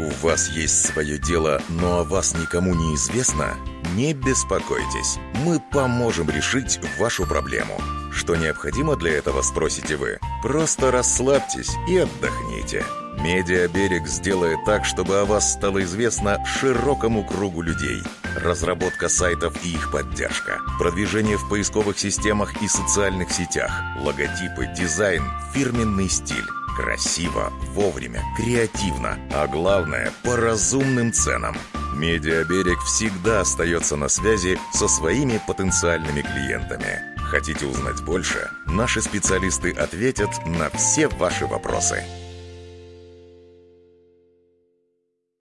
У вас есть свое дело, но о вас никому не известно? Не беспокойтесь, мы поможем решить вашу проблему. Что необходимо для этого, спросите вы? Просто расслабьтесь и отдохните. Медиаберег сделает так, чтобы о вас стало известно широкому кругу людей. Разработка сайтов и их поддержка. Продвижение в поисковых системах и социальных сетях. Логотипы, дизайн, фирменный стиль. Красиво, вовремя, креативно, а главное, по разумным ценам. Медиаберег всегда остается на связи со своими потенциальными клиентами. Хотите узнать больше? Наши специалисты ответят на все ваши вопросы.